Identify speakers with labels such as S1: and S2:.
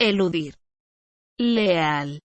S1: eludir, leal,